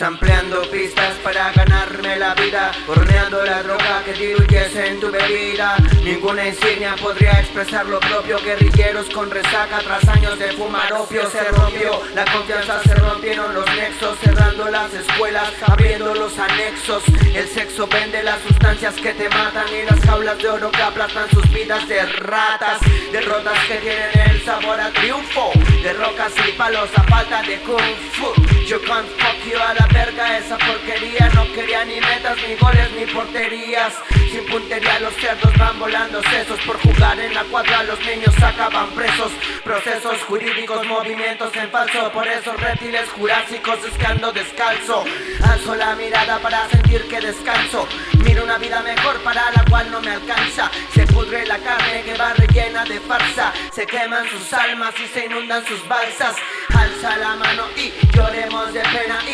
Ampliando pistas para ganarme la vida Horneando la droga que diluyes en tu bebida. Ninguna insignia podría expresar lo propio Guerrilleros con resaca tras años de fumar opio. Se rompió, la confianza se rompieron los nexos Cerrando las escuelas, abriendo los anexos. El sexo vende las sustancias que te matan Y las jaulas de oro que aplastan sus vidas de ratas Derrotas que tienen sabor a triunfo De rocas y palos a falta de kung fu. Yo can't fuck you a la verga esa porquería. No quería ni metas, ni goles, ni porterías. Sin puntería los cerdos van volando sesos Por jugar cuadra los niños acaban presos. Procesos jurídicos, movimientos en falso. Por esos reptiles jurásicos es descalzo. Alzo la mirada para sentir que descanso. Miro una vida mejor para la cual no me alcanza. Se pudre la carne que va rellena de farsa. Se queman sus almas y se inundan sus balsas. Alza la mano y lloremos de pena. y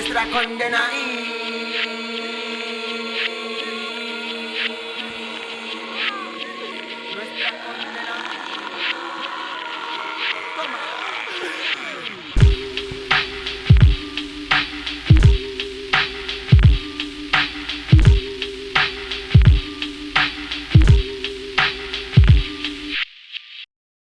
nuestra condena